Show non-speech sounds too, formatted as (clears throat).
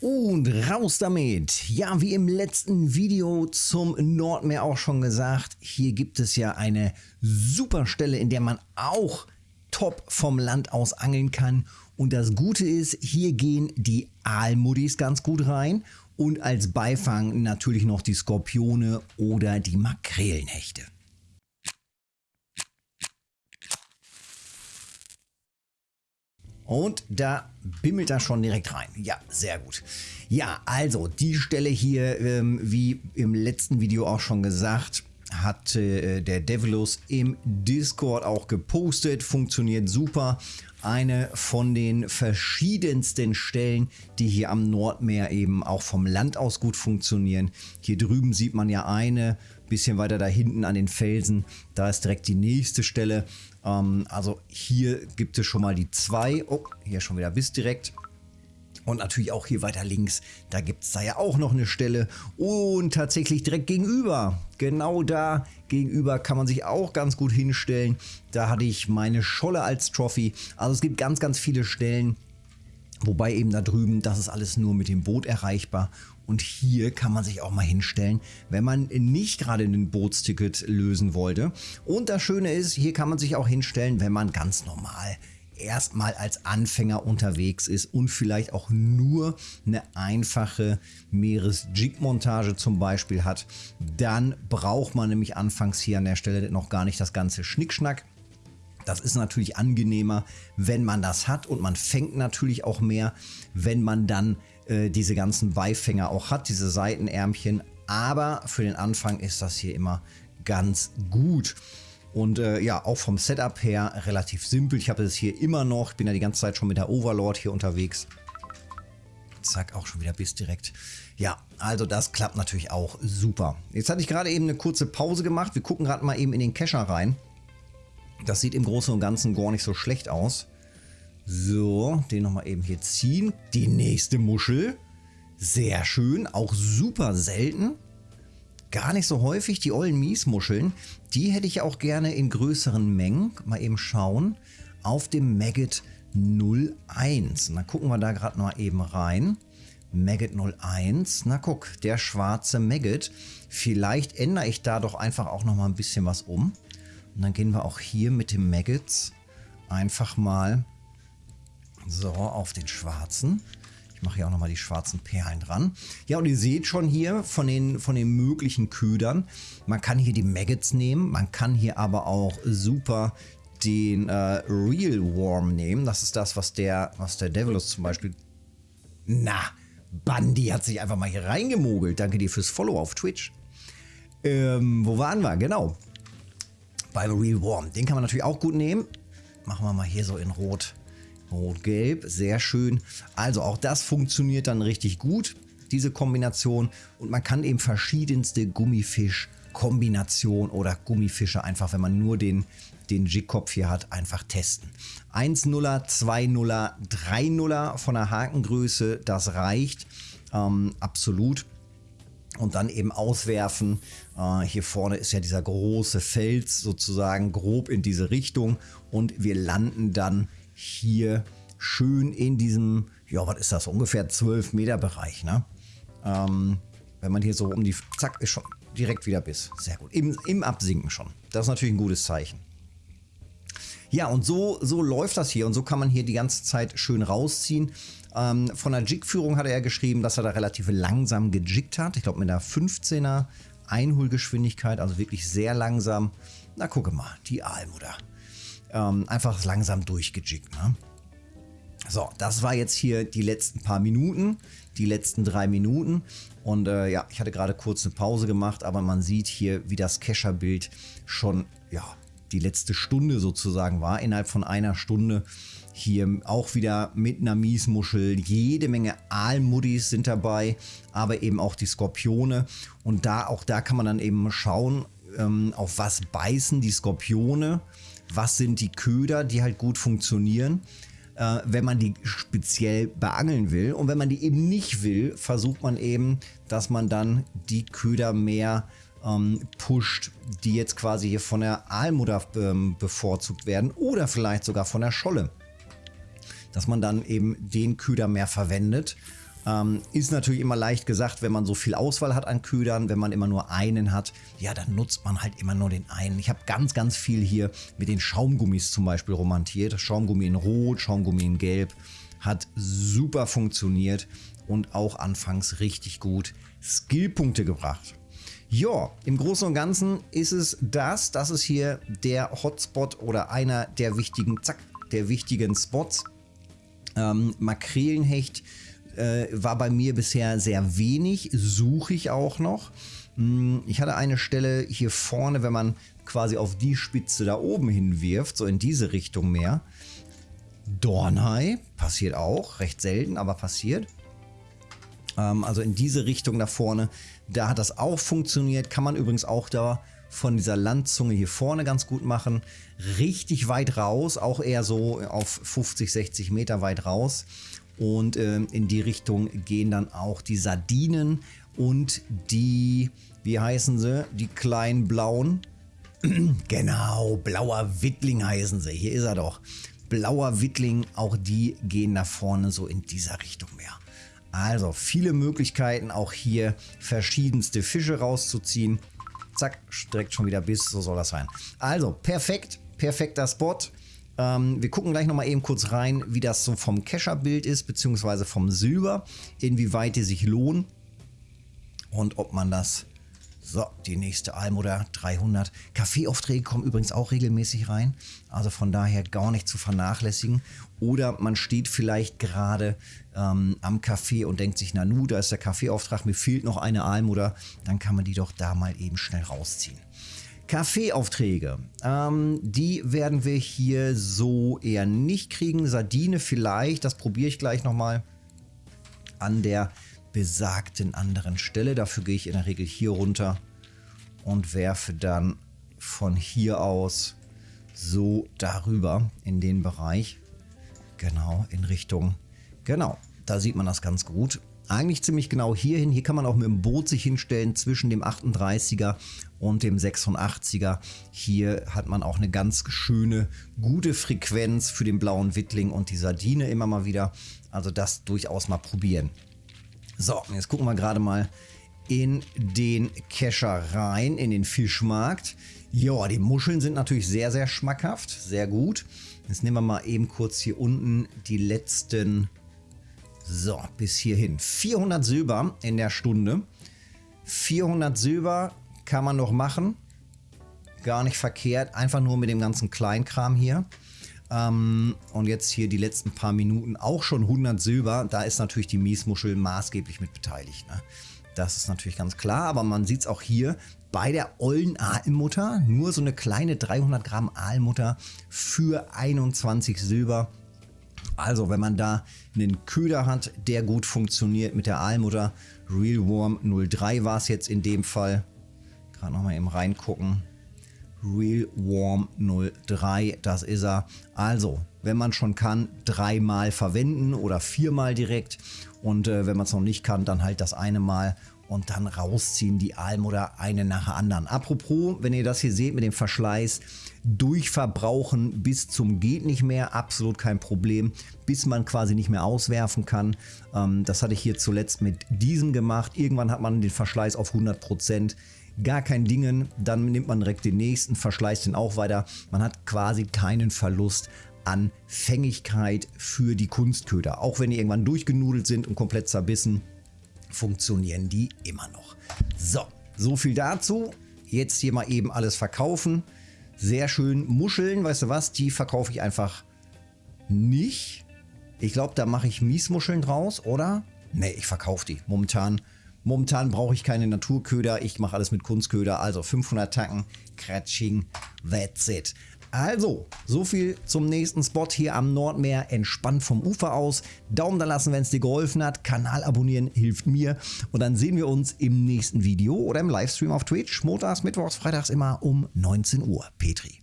Und raus damit! Ja, wie im letzten Video zum Nordmeer auch schon gesagt, hier gibt es ja eine super Stelle, in der man auch top vom Land aus angeln kann. Und das Gute ist, hier gehen die Aalmuddis ganz gut rein und als Beifang natürlich noch die Skorpione oder die Makrelenhechte. Und da bimmelt er schon direkt rein. Ja, sehr gut. Ja, also die Stelle hier, ähm, wie im letzten Video auch schon gesagt, hat äh, der Devilus im Discord auch gepostet. Funktioniert super. Eine von den verschiedensten Stellen, die hier am Nordmeer eben auch vom Land aus gut funktionieren. Hier drüben sieht man ja eine, bisschen weiter da hinten an den Felsen. Da ist direkt die nächste Stelle. Ähm, also hier gibt es schon mal die zwei. Oh, hier schon wieder bis direkt. Und natürlich auch hier weiter links, da gibt es da ja auch noch eine Stelle. Und tatsächlich direkt gegenüber, genau da gegenüber kann man sich auch ganz gut hinstellen. Da hatte ich meine Scholle als Trophy. Also es gibt ganz, ganz viele Stellen. Wobei eben da drüben, das ist alles nur mit dem Boot erreichbar. Und hier kann man sich auch mal hinstellen, wenn man nicht gerade ein Bootsticket lösen wollte. Und das Schöne ist, hier kann man sich auch hinstellen, wenn man ganz normal erstmal als Anfänger unterwegs ist und vielleicht auch nur eine einfache Meeresjig-Montage zum Beispiel hat, dann braucht man nämlich anfangs hier an der Stelle noch gar nicht das ganze Schnickschnack. Das ist natürlich angenehmer, wenn man das hat und man fängt natürlich auch mehr, wenn man dann äh, diese ganzen Beifänger auch hat, diese Seitenärmchen. Aber für den Anfang ist das hier immer ganz gut. Und äh, ja, auch vom Setup her relativ simpel. Ich habe es hier immer noch. Ich bin ja die ganze Zeit schon mit der Overlord hier unterwegs. Zack, auch schon wieder bis direkt. Ja, also das klappt natürlich auch super. Jetzt hatte ich gerade eben eine kurze Pause gemacht. Wir gucken gerade mal eben in den Kescher rein. Das sieht im Großen und Ganzen gar nicht so schlecht aus. So, den nochmal eben hier ziehen. Die nächste Muschel. Sehr schön, auch super selten. Gar nicht so häufig, die ollen Miesmuscheln. Die hätte ich auch gerne in größeren Mengen. Mal eben schauen. Auf dem Maggot 01. Und dann gucken wir da gerade mal eben rein. Maggot 01. Na guck, der schwarze Maggot. Vielleicht ändere ich da doch einfach auch noch mal ein bisschen was um. Und dann gehen wir auch hier mit dem Maggots einfach mal so auf den schwarzen. Ich mache hier auch nochmal die schwarzen Perlen dran. Ja, und ihr seht schon hier von den, von den möglichen Ködern, man kann hier die Maggots nehmen, man kann hier aber auch super den äh, Real Worm nehmen. Das ist das, was der, was der Devilus zum Beispiel... Na, Bandy hat sich einfach mal hier reingemogelt. Danke dir fürs Follow auf Twitch. Ähm, wo waren wir? Genau. Real Worm. Den kann man natürlich auch gut nehmen. Machen wir mal hier so in Rot Rot-Gelb, sehr schön. Also auch das funktioniert dann richtig gut, diese Kombination. Und man kann eben verschiedenste Gummifisch-Kombinationen oder Gummifische einfach, wenn man nur den, den Jig-Kopf hier hat, einfach testen. 1-0er, 2-0er, 3-0er von der Hakengröße, das reicht ähm, absolut und dann eben auswerfen. Äh, hier vorne ist ja dieser große Fels sozusagen grob in diese Richtung und wir landen dann hier schön in diesem, ja, was ist das, ungefähr 12 Meter Bereich, ne? Ähm, wenn man hier so um die, zack, ist schon direkt wieder bis. Sehr gut. Im, Im Absinken schon. Das ist natürlich ein gutes Zeichen. Ja, und so, so läuft das hier und so kann man hier die ganze Zeit schön rausziehen. Ähm, von der Jig-Führung hat er geschrieben, dass er da relativ langsam gejiggt hat. Ich glaube mit einer 15er Einholgeschwindigkeit, also wirklich sehr langsam. Na, gucke mal, die Aalmutter ähm, einfach langsam durchgejiggt. Ne? So, das war jetzt hier die letzten paar Minuten, die letzten drei Minuten. Und äh, ja, ich hatte gerade kurz eine Pause gemacht, aber man sieht hier, wie das Kescher-Bild schon, ja, die letzte Stunde sozusagen war. Innerhalb von einer Stunde hier auch wieder mit einer Miesmuschel. Jede Menge Aalmuddis sind dabei, aber eben auch die Skorpione. Und da, auch da kann man dann eben schauen, ähm, auf was beißen die Skorpione was sind die Köder, die halt gut funktionieren, äh, wenn man die speziell beangeln will. Und wenn man die eben nicht will, versucht man eben, dass man dann die Köder mehr ähm, pusht, die jetzt quasi hier von der Aalmutter ähm, bevorzugt werden oder vielleicht sogar von der Scholle. Dass man dann eben den Köder mehr verwendet. Ähm, ist natürlich immer leicht gesagt, wenn man so viel Auswahl hat an Ködern, wenn man immer nur einen hat, ja, dann nutzt man halt immer nur den einen. Ich habe ganz, ganz viel hier mit den Schaumgummis zum Beispiel romantiert. Schaumgummi in Rot, Schaumgummi in Gelb. Hat super funktioniert und auch anfangs richtig gut Skillpunkte gebracht. Ja, im Großen und Ganzen ist es das. Das ist hier der Hotspot oder einer der wichtigen, zack, der wichtigen Spots. Ähm, Makrelenhecht äh, war bei mir bisher sehr wenig, suche ich auch noch. Hm, ich hatte eine Stelle hier vorne, wenn man quasi auf die Spitze da oben hinwirft, so in diese Richtung mehr. Dornhai, passiert auch, recht selten, aber passiert. Ähm, also in diese Richtung da vorne, da hat das auch funktioniert. Kann man übrigens auch da von dieser Landzunge hier vorne ganz gut machen. Richtig weit raus, auch eher so auf 50, 60 Meter weit raus. Und äh, in die Richtung gehen dann auch die Sardinen und die, wie heißen sie, die kleinen blauen. (clears throat) genau, blauer Wittling heißen sie. Hier ist er doch. Blauer Wittling, auch die gehen nach vorne so in dieser Richtung mehr. Also viele Möglichkeiten auch hier verschiedenste Fische rauszuziehen. Zack, streckt schon wieder bis, so soll das sein. Also perfekt, perfekter Spot. Ähm, wir gucken gleich nochmal eben kurz rein, wie das so vom Kescher-Bild ist, beziehungsweise vom Silber, inwieweit die sich lohnen und ob man das so, die nächste Almoder 300. Kaffeeaufträge kommen übrigens auch regelmäßig rein. Also von daher gar nicht zu vernachlässigen. Oder man steht vielleicht gerade ähm, am Café und denkt sich, na nu, da ist der Kaffeeauftrag, mir fehlt noch eine Almoder. Dann kann man die doch da mal eben schnell rausziehen. Kaffeeaufträge, ähm, die werden wir hier so eher nicht kriegen. Sardine vielleicht, das probiere ich gleich nochmal an der besagten anderen Stelle. Dafür gehe ich in der Regel hier runter und werfe dann von hier aus so darüber in den Bereich. Genau, in Richtung, genau, da sieht man das ganz gut. Eigentlich ziemlich genau hierhin. Hier kann man auch mit dem Boot sich hinstellen zwischen dem 38er und dem 86er. Hier hat man auch eine ganz schöne, gute Frequenz für den blauen Wittling und die Sardine immer mal wieder. Also das durchaus mal probieren. So, jetzt gucken wir gerade mal in den Kescher rein, in den Fischmarkt. Ja, die Muscheln sind natürlich sehr, sehr schmackhaft, sehr gut. Jetzt nehmen wir mal eben kurz hier unten die letzten, so, bis hierhin. 400 Silber in der Stunde. 400 Silber kann man noch machen. Gar nicht verkehrt, einfach nur mit dem ganzen Kleinkram hier. Ähm, und jetzt hier die letzten paar Minuten auch schon 100 Silber. Da ist natürlich die Miesmuschel maßgeblich mit beteiligt. Ne? Das ist natürlich ganz klar, aber man sieht es auch hier bei der ollen Aalmutter. Nur so eine kleine 300 Gramm Aalmutter für 21 Silber. Also wenn man da einen Köder hat, der gut funktioniert mit der Aalmutter. Real Worm 03 war es jetzt in dem Fall. Gerade nochmal eben reingucken. Real Warm 03, das ist er. Also, wenn man schon kann, dreimal verwenden oder viermal direkt. Und äh, wenn man es noch nicht kann, dann halt das eine Mal und dann rausziehen die Almoder eine nach der anderen. Apropos, wenn ihr das hier seht mit dem Verschleiß, durchverbrauchen bis zum geht nicht mehr, absolut kein Problem, bis man quasi nicht mehr auswerfen kann. Ähm, das hatte ich hier zuletzt mit diesem gemacht. Irgendwann hat man den Verschleiß auf 100 Prozent gar kein Dingen, dann nimmt man direkt den nächsten, verschleißt den auch weiter. Man hat quasi keinen Verlust an Fängigkeit für die Kunstköder. Auch wenn die irgendwann durchgenudelt sind und komplett zerbissen, funktionieren die immer noch. So, so viel dazu. Jetzt hier mal eben alles verkaufen. Sehr schön. Muscheln, weißt du was, die verkaufe ich einfach nicht. Ich glaube, da mache ich Miesmuscheln draus, oder? Ne, ich verkaufe die. Momentan Momentan brauche ich keine Naturköder, ich mache alles mit Kunstköder, also 500 Tacken, Kratsching, that's it. Also, so viel zum nächsten Spot hier am Nordmeer, entspannt vom Ufer aus. Daumen da lassen, wenn es dir geholfen hat. Kanal abonnieren hilft mir. Und dann sehen wir uns im nächsten Video oder im Livestream auf Twitch. Montags, Mittwochs, Freitags immer um 19 Uhr. Petri.